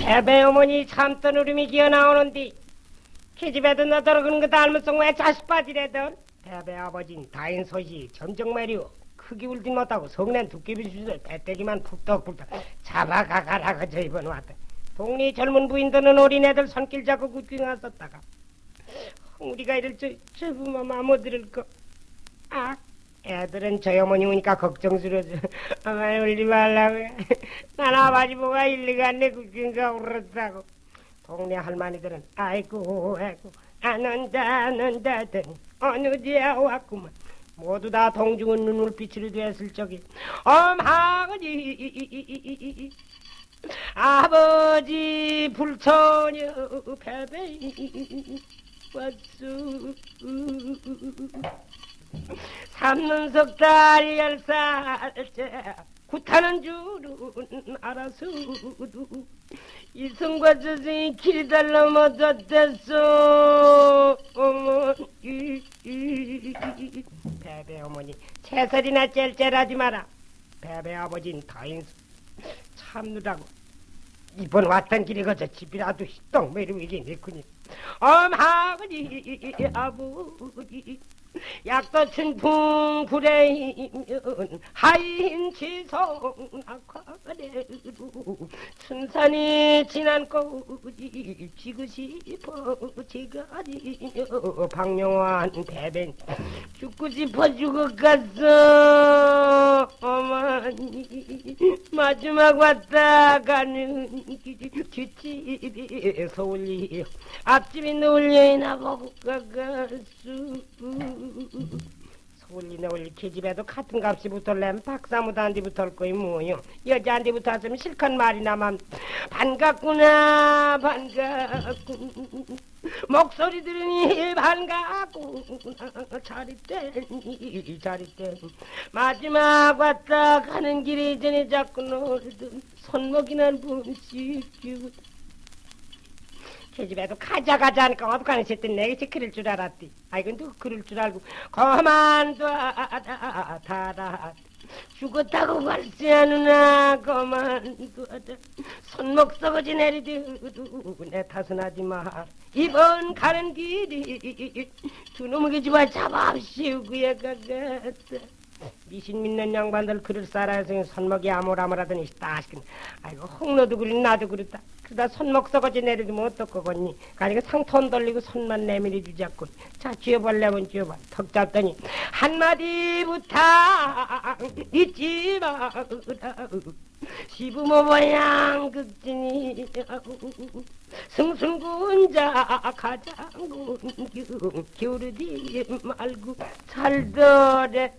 배배 어머니 참던 울음이 기어나오는디 계집애도 너더러 그런 거 닮았어 왜 자식 빠지래던? 배배 아버진 다인 소식 점정 매리오. 크게 울진 못하고 성낸 두께비 주술 배때기만 푹떡푹떡 잡아가가라고 저 이번 왔다. 동리 젊은 부인들은 어린애들 손길 잡고 굳게 갔었다가 우리가 이럴 저, 저 부모마 못 들을 거 아, 애들은 저희 어머니 오니까 걱정스러워서 아마 울지 말라고 난 아버지 보가 일리갔네 그긴가 울었다고 동네 할머니들은 아이고 아이고 안 온다 안 온다 더니 어느 지야 왔구만 모두 다 동중은 눈물빛으로 됐을 적에 엄하거니 아버지 불처녀 패배 왔수 삼눈석 딸 열살째 구타는 줄은 알아서도 이승과 저승이 길이 달러 못었댔어 어머니. 배배 어머니 채설이나 짤짤하지 마라. 배배 아버진 다인수 참느라고. 이번 왔던 길이 거저 집이라도 떡 매리위기 내꾸니 엄하거니 아버지. 약도 춘풍 불에이면 하인 지성 악화래로 춘산이 지난 꼬지. 지고 싶어 지가리며 박영환 배변 죽고 싶어 죽어갔어 마지막 왔다 가는 뒷집이 서울리 앞집이 놀려이나 보고 가갔수 서울리 너울리 계집애도 같은 값이 붙을래면 박사무도한테 붙을 거이 뭐요 여자한테 붙었으면 실컷 말이나만 반갑구나 반갑군 목소리 들으니 반갑구나 자리때니 자리때 마지막 왔다 가는 길이 전에 자꾸 놀던 손목이난 끼고 계집애도 가자 가자 하니까 어디 가는 새때 내게 지킬 줄 알았디. 아이고 누구 그럴 줄 알고 그만둬라 달아 죽었다고 갈수야 누나 그만둬라 손목 썩어지 내리도 내 탓은 하지 마 이번 가는 길이 두 놈의 집안 잡아씌우고야 가겠다 미신 믿는 양반들 그럴 살아서 손목이 아물아물하더니 따시긴 아이고 홍로도 그리 나도 그렇다. 그러다 손목 썩어지 내리면 어떡하겠니. 가니까 상톤 돌리고 손만 내밀어 주자꾸 자 쥐어볼래면 쥐어봐. 턱 잡더니 한마디 부탁 잊지 마라 시부모 모양 극진이 승승군자 가장군 기울이지 말고 살더래라